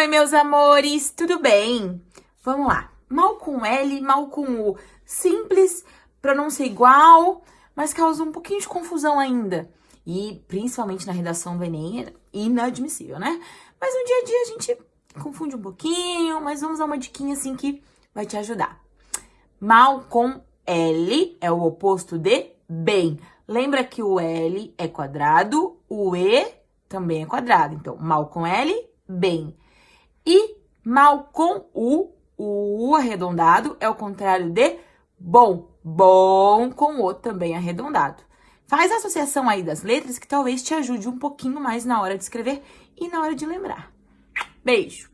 Oi, meus amores, tudo bem? Vamos lá. Mal com L, mal com U. Simples, pronúncia igual, mas causa um pouquinho de confusão ainda. E principalmente na redação do Enem, é inadmissível, né? Mas no dia a dia a gente confunde um pouquinho, mas vamos dar uma diquinha assim que vai te ajudar. Mal com L é o oposto de bem. Lembra que o L é quadrado, o E também é quadrado. Então, mal com L, bem. E mal com U, o arredondado é o contrário de bom. Bom com O também arredondado. Faz a associação aí das letras que talvez te ajude um pouquinho mais na hora de escrever e na hora de lembrar. Beijo!